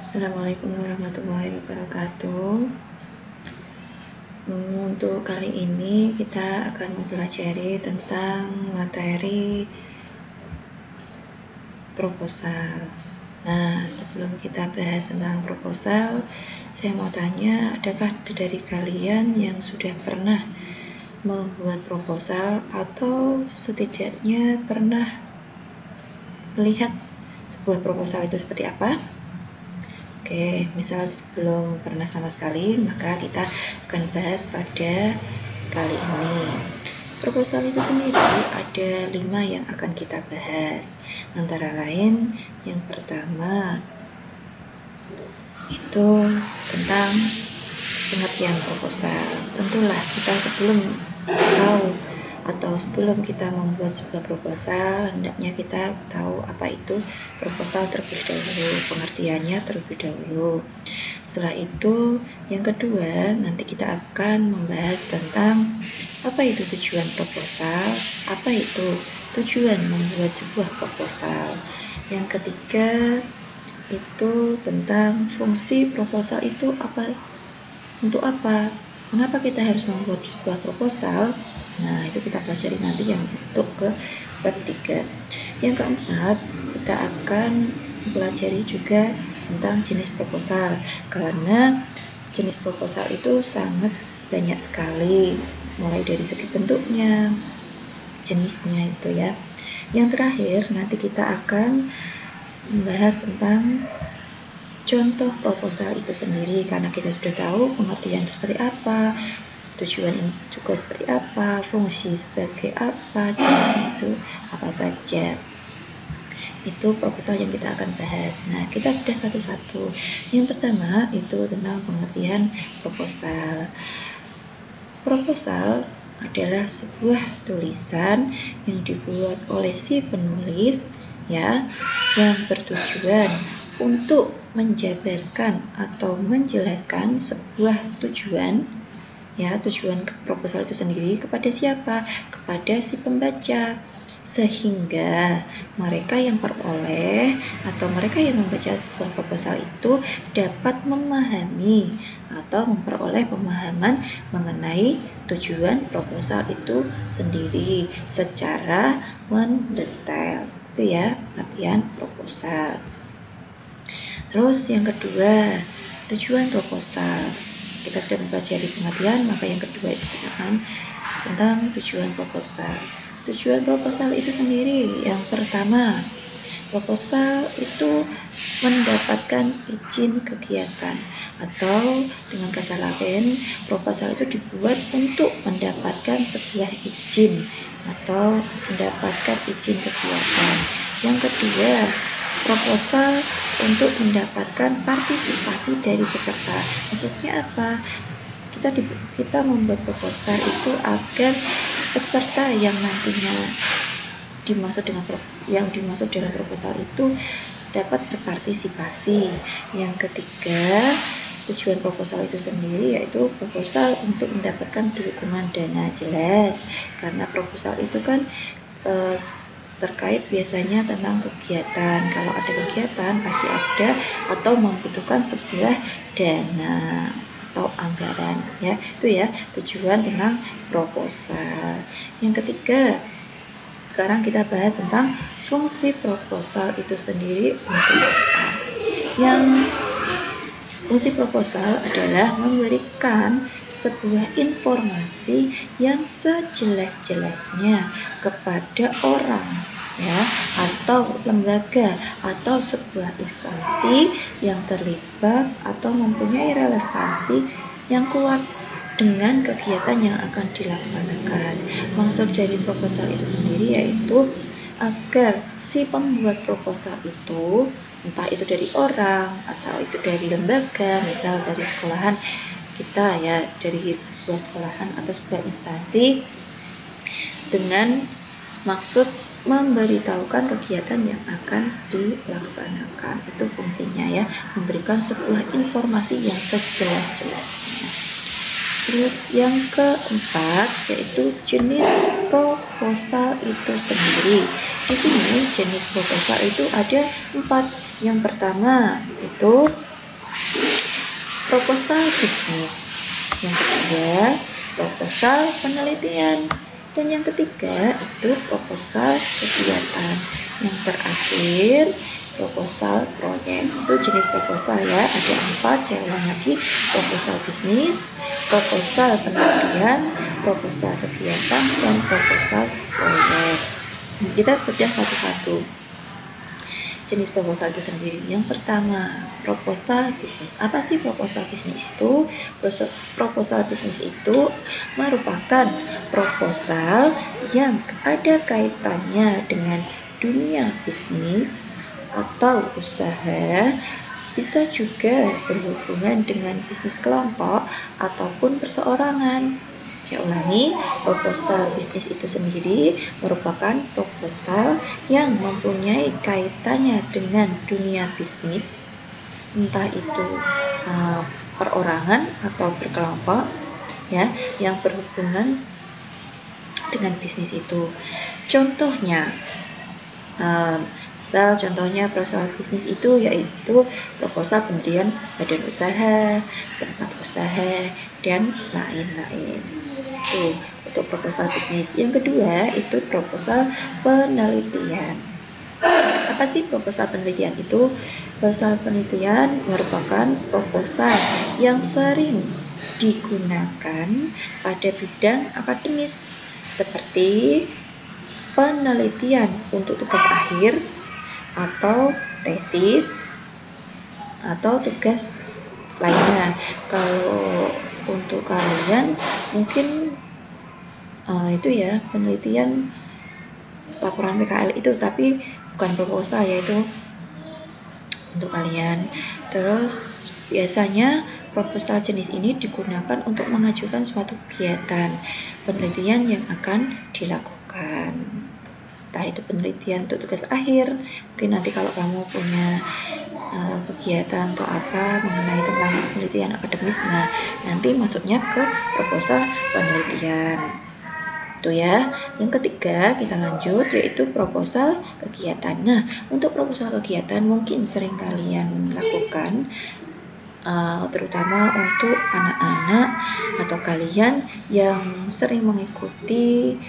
Assalamualaikum warahmatullahi wabarakatuh. Untuk kali ini kita akan mempelajari tentang materi proposal. Nah, sebelum kita bahas tentang proposal, saya mau tanya, adakah dari kalian yang sudah pernah membuat proposal atau setidaknya pernah melihat sebuah proposal itu seperti apa? Oke, misal belum pernah sama sekali, maka kita akan bahas pada kali ini. Proposal itu sendiri ada lima yang akan kita bahas. Antara lain, yang pertama itu tentang pengertian proposal. Tentulah kita sebelum tahu atau sebelum kita membuat sebuah proposal hendaknya kita tahu apa itu proposal terlebih dahulu pengertiannya terlebih dahulu. Setelah itu yang kedua nanti kita akan membahas tentang apa itu tujuan proposal apa itu tujuan membuat sebuah proposal. Yang ketiga itu tentang fungsi proposal itu apa untuk apa? Mengapa kita harus membuat sebuah proposal? Nah, itu kita pelajari nanti yang untuk ke 3. Yang keempat, kita akan pelajari juga tentang jenis proposal karena jenis proposal itu sangat banyak sekali mulai dari segi bentuknya, jenisnya itu ya. Yang terakhir nanti kita akan membahas tentang contoh proposal itu sendiri karena kita sudah tahu pengertian seperti apa, tujuan juga seperti apa, fungsi sebagai apa, jenisnya itu apa saja. Itu proposal yang kita akan bahas. Nah, kita sudah satu-satu. Yang pertama itu tentang pengertian proposal. Proposal adalah sebuah tulisan yang dibuat oleh si penulis ya yang bertujuan untuk menjabarkan atau menjelaskan sebuah tujuan ya tujuan proposal itu sendiri kepada siapa? Kepada si pembaca. Sehingga mereka yang peroleh atau mereka yang membaca sebuah proposal itu dapat memahami atau memperoleh pemahaman mengenai tujuan proposal itu sendiri secara mendetail. Itu ya artian proposal. Terus yang kedua, tujuan proposal. Kita sudah mempelajari pengertian, maka yang kedua itu tentang tentang tujuan proposal. Tujuan proposal itu sendiri yang pertama, proposal itu mendapatkan izin kegiatan atau dengan kata lain proposal itu dibuat untuk mendapatkan sebuah izin atau mendapatkan izin kegiatan. Yang kedua, proposal untuk mendapatkan partisipasi dari peserta. Maksudnya apa? Kita di, kita membuat proposal itu agar peserta yang nantinya dimaksud dengan yang dimaksud dengan proposal itu dapat berpartisipasi. Yang ketiga, tujuan proposal itu sendiri yaitu proposal untuk mendapatkan dukungan dana jelas karena proposal itu kan eh, terkait biasanya tentang kegiatan. Kalau ada kegiatan pasti ada atau membutuhkan sebuah dana atau anggaran ya. Itu ya tujuan tentang proposal. Yang ketiga sekarang kita bahas tentang fungsi proposal itu sendiri untuk apa. Yang Fungsi proposal adalah memberikan sebuah informasi yang sejelas-jelasnya kepada orang ya atau lembaga atau sebuah instansi yang terlibat atau mempunyai relevansi yang kuat dengan kegiatan yang akan dilaksanakan. Maksud dari proposal itu sendiri yaitu agar si pembuat proposal itu entah itu dari orang atau itu dari lembaga misal dari sekolahan kita ya dari sebuah sekolahan atau sebuah instansi dengan maksud memberitahukan kegiatan yang akan dilaksanakan. Itu fungsinya ya memberikan sebuah informasi yang sejelas-jelasnya. Terus yang keempat yaitu jenis proposal itu sendiri. Di sini jenis proposal itu ada empat yang pertama itu proposal bisnis. Yang ketiga, proposal penelitian. Dan yang ketiga itu proposal kegiatan. Yang terakhir proposal proyek itu jenis proposal ya ada empat saya ulang lagi proposal bisnis proposal penelitian proposal kegiatan dan proposal proyek kita kerja satu-satu jenis proposal itu sendiri. Yang pertama, proposal bisnis. Apa sih proposal bisnis itu? Proposal bisnis itu merupakan proposal yang ada kaitannya dengan dunia bisnis atau usaha bisa juga berhubungan dengan bisnis kelompok ataupun perseorangan. Saya ulangi, proposal bisnis itu sendiri merupakan proposal yang mempunyai kaitannya dengan dunia bisnis, entah itu uh, perorangan atau berkelompok, ya, yang berhubungan dengan bisnis itu. Contohnya, uh, Misal contohnya proposal bisnis itu yaitu proposal pendirian badan usaha, tempat usaha, dan lain-lain. Itu untuk proposal bisnis. Yang kedua itu proposal penelitian. Apa sih proposal penelitian itu? Proposal penelitian merupakan proposal yang sering digunakan pada bidang akademis seperti penelitian untuk tugas akhir, atau tesis atau tugas lainnya. Kalau untuk kalian mungkin uh, itu ya penelitian laporan PKL itu tapi bukan proposal yaitu untuk kalian. Terus biasanya proposal jenis ini digunakan untuk mengajukan suatu kegiatan penelitian yang akan dilakukan entah itu penelitian untuk tugas akhir mungkin nanti kalau kamu punya uh, kegiatan atau apa mengenai tentang penelitian akademis. Nah nanti masuknya ke proposal penelitian. Itu ya. Yang ketiga kita lanjut yaitu proposal kegiatan. Nah untuk proposal kegiatan mungkin sering kalian lakukan uh, terutama untuk anak-anak atau kalian yang sering mengikuti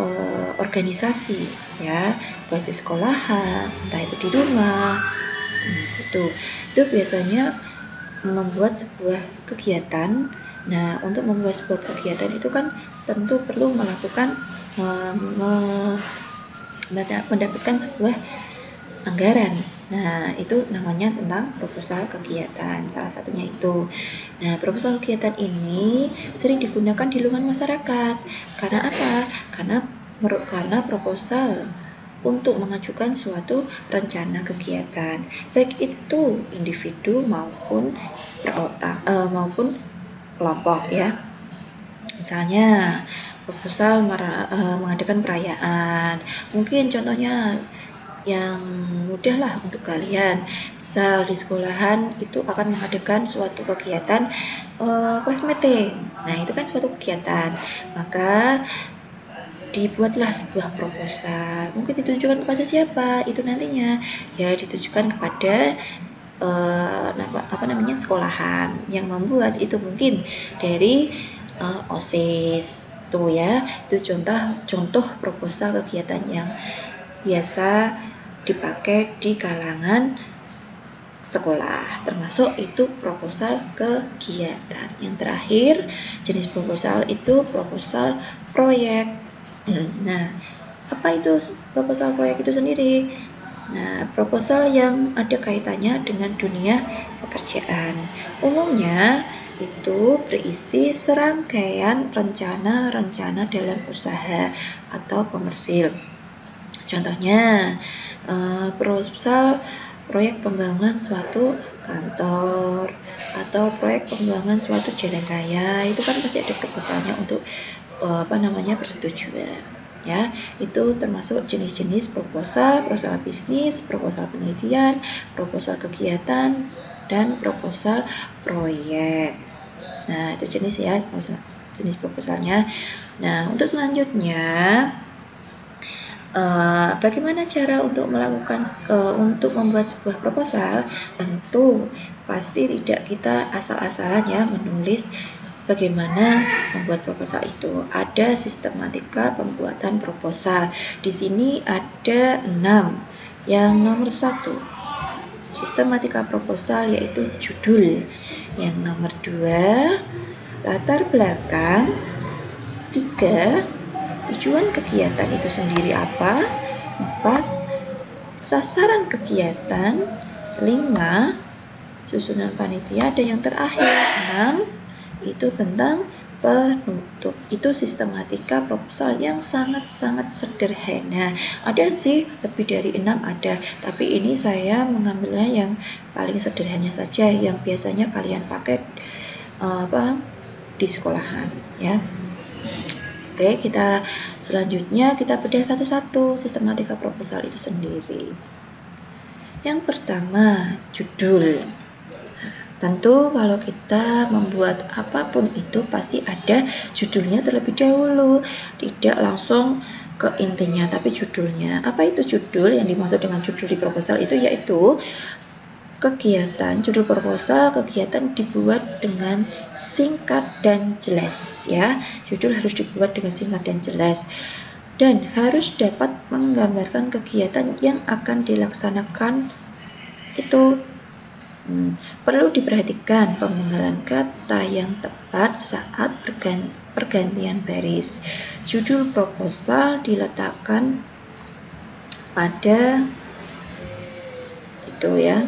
uh, organisasi ya. Baik di sekolahan entah itu di rumah hmm, itu biasanya membuat sebuah kegiatan nah untuk membuat sebuah kegiatan itu kan tentu perlu melakukan uh, mendapatkan sebuah anggaran Nah, itu namanya tentang proposal kegiatan. Salah satunya itu. Nah, proposal kegiatan ini sering digunakan di lingkungan masyarakat. Karena apa? Karena karena proposal untuk mengajukan suatu rencana kegiatan, baik itu individu maupun perorang, uh, maupun kelompok ya. Misalnya proposal uh, mengadakan perayaan, mungkin contohnya yang mudah lah untuk kalian. Misal di sekolahan itu akan mengadakan suatu kegiatan uh, kelas meeting. Nah, itu kan suatu kegiatan. Maka dibuatlah sebuah proposal. Mungkin ditujukan kepada siapa? Itu nantinya. Ya ditujukan kepada uh, apa namanya sekolahan yang membuat itu mungkin dari uh, OSIS. Tuh ya itu contoh contoh proposal kegiatan yang biasa dipakai di kalangan sekolah. Termasuk itu proposal kegiatan. Yang terakhir jenis proposal itu proposal proyek nah apa itu proposal proyek itu sendiri? Nah proposal yang ada kaitannya dengan dunia pekerjaan. Umumnya itu berisi serangkaian rencana-rencana dalam usaha atau komersil. Contohnya, uh, proposal proyek pembangunan suatu kantor atau proyek pembangunan suatu jalan raya. Itu kan pasti ada proposalnya untuk apa namanya persetujuan ya. Itu termasuk jenis-jenis proposal proposal bisnis proposal penelitian proposal kegiatan dan proposal proyek. Nah itu jenis ya jenis proposalnya. Nah untuk selanjutnya uh, bagaimana cara untuk melakukan uh, untuk membuat sebuah proposal? Tentu pasti tidak kita asal-asalan ya menulis bagaimana membuat proposal itu. Ada sistematika pembuatan proposal. Di sini ada enam. Yang nomor satu, sistematika proposal yaitu judul. Yang nomor dua, latar belakang. Tiga, tujuan kegiatan itu sendiri apa. Empat, sasaran kegiatan. Lima, susunan panitia. Ada yang terakhir, enam, itu tentang penutup. Itu sistematika proposal yang sangat-sangat sederhana. Ada sih lebih dari enam ada, tapi ini saya mengambilnya yang paling sederhana saja yang biasanya kalian pakai uh, apa di sekolahan ya. Oke, kita selanjutnya kita bedah satu-satu sistematika proposal itu sendiri. Yang pertama, judul. Tentu kalau kita membuat apa pun itu pasti ada judulnya terlebih dahulu, tidak langsung ke intinya tapi judulnya. Apa itu judul? Yang dimaksud dengan judul di proposal itu yaitu kegiatan judul proposal kegiatan dibuat dengan singkat dan jelas ya. Judul harus dibuat dengan singkat dan jelas dan harus dapat menggambarkan kegiatan yang akan dilaksanakan itu Hmm, perlu diperhatikan pemenggalan kata yang tepat saat pergantian baris. Judul proposal diletakkan pada itu ya.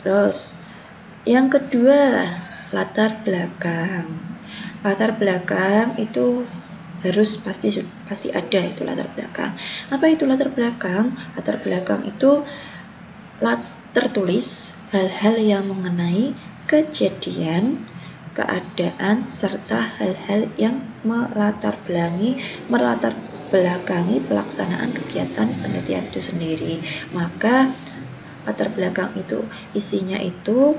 Terus yang kedua, latar belakang. Latar belakang itu harus pasti pasti ada itu latar belakang. Apa itu latar belakang? Latar belakang itu tertulis hal-hal yang mengenai kejadian, keadaan, serta hal-hal yang melatar belakangi, melatar belakangi pelaksanaan kegiatan penelitian itu sendiri. Maka latar belakang itu isinya itu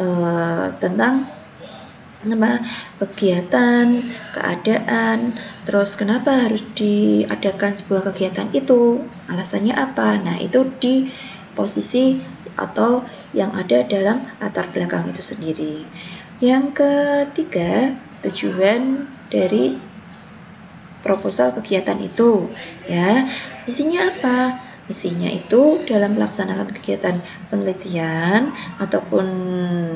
uh, tentang nama kegiatan, keadaan, terus kenapa harus diadakan sebuah kegiatan itu, alasannya apa. Nah, itu di posisi atau yang ada dalam latar belakang itu sendiri. Yang ketiga, tujuan dari proposal kegiatan itu ya. Isinya apa? Misinya itu dalam melaksanakan kegiatan penelitian ataupun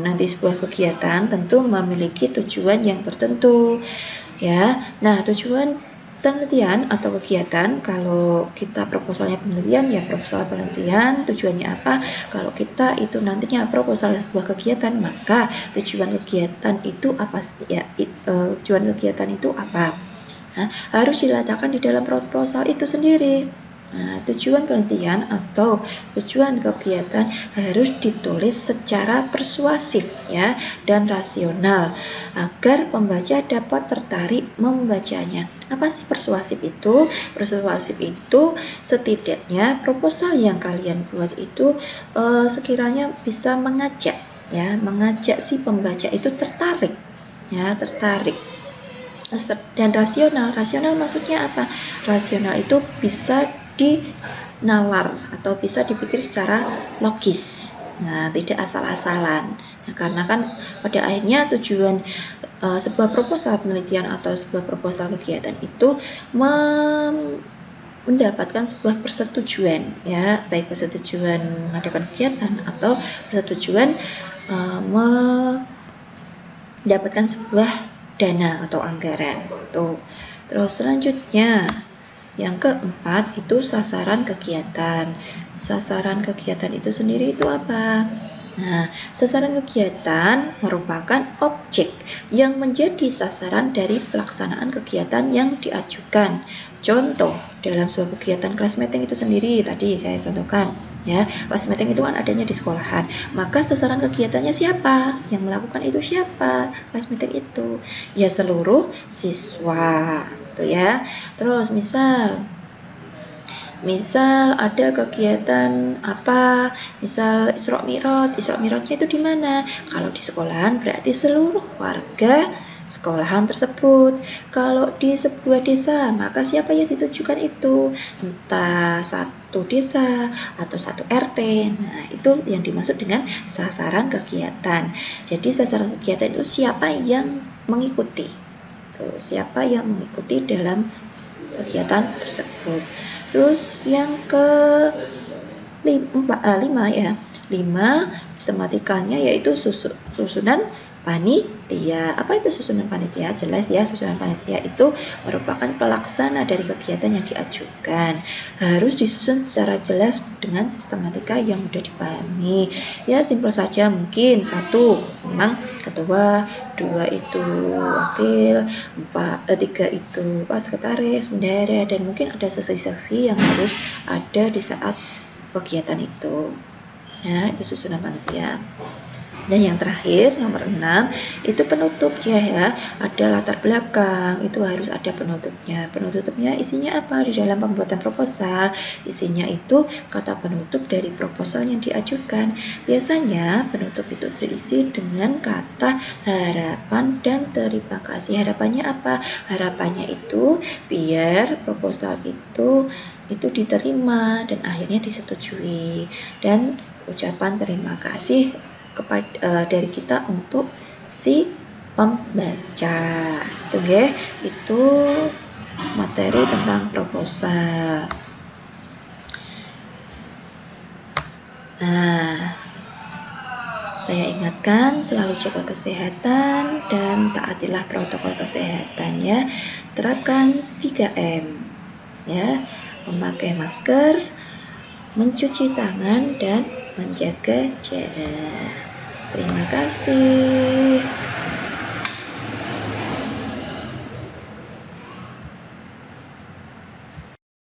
nanti sebuah kegiatan tentu memiliki tujuan yang tertentu ya. Nah, tujuan penelitian atau kegiatan kalau kita proposalnya penelitian ya proposal penelitian tujuannya apa? Kalau kita itu nantinya proposal sebuah kegiatan maka tujuan kegiatan itu apa ya uh, tujuan kegiatan itu apa? Nah, harus diletakkan di dalam proposal itu sendiri Nah, tujuan penelitian atau tujuan kegiatan harus ditulis secara persuasif ya dan rasional agar pembaca dapat tertarik membacanya. Apa sih persuasif itu? Persuasif itu setidaknya proposal yang kalian buat itu eh, sekiranya bisa mengajak ya, mengajak si pembaca itu tertarik ya, tertarik dan rasional. Rasional maksudnya apa? Rasional itu bisa dinalar atau bisa dipikir secara logis. Nah, tidak asal-asalan. Nah, karena kan pada akhirnya tujuan uh, sebuah proposal penelitian atau sebuah proposal kegiatan itu mendapatkan sebuah persetujuan ya, baik persetujuan mengadakan kegiatan atau persetujuan uh, mendapatkan sebuah dana atau anggaran. Tuh. Terus selanjutnya yang keempat itu sasaran kegiatan. Sasaran kegiatan itu sendiri itu apa? Nah, sasaran kegiatan merupakan objek yang menjadi sasaran dari pelaksanaan kegiatan yang diajukan. Contoh, dalam sebuah kegiatan kelas meeting itu sendiri, tadi saya contohkan, ya, kelas meeting itu kan adanya di sekolahan. Maka sasaran kegiatannya siapa? Yang melakukan itu siapa? Kelas meeting itu, ya seluruh siswa, tuh ya. Terus misal Misal ada kegiatan apa, misal Isra Mi'raj, Isra Mi'rajnya itu di mana? Kalau di sekolahan berarti seluruh warga sekolahan tersebut. Kalau di sebuah desa, maka siapa yang ditujukan itu? Entah satu desa atau satu RT. Nah, itu yang dimaksud dengan sasaran kegiatan. Jadi sasaran kegiatan itu siapa yang mengikuti. Tuh, siapa yang mengikuti dalam kegiatan tersebut. Terus yang ke lima, uh, lima ya, lima sistematikanya yaitu susunan panitia. Apa itu susunan panitia? Jelas ya, susunan panitia itu merupakan pelaksana dari kegiatan yang diajukan. Harus disusun secara jelas dengan sistematika yang mudah dipahami. Ya, simpel saja mungkin satu memang ketua, dua itu wakil, empat, eh, tiga itu pak sekretaris, bendera, dan mungkin ada saksi-saksi yang harus ada di saat kegiatan itu. Ya, itu susunan panitia. Dan yang terakhir nomor 6 itu penutupnya ya. Ada latar belakang, itu harus ada penutupnya. Penutupnya isinya apa? Di dalam pembuatan proposal, isinya itu kata penutup dari proposal yang diajukan. Biasanya penutup itu berisi dengan kata harapan dan terima kasih. Harapannya apa? Harapannya itu biar proposal itu itu diterima dan akhirnya disetujui dan ucapan terima kasih kepada uh, dari kita untuk si pembaca. Itu ya itu materi tentang proposal. Nah saya ingatkan selalu jaga kesehatan dan taatilah protokol kesehatan ya. Terapkan 3M ya. Memakai masker mencuci tangan dan menjaga jarak Terima kasih.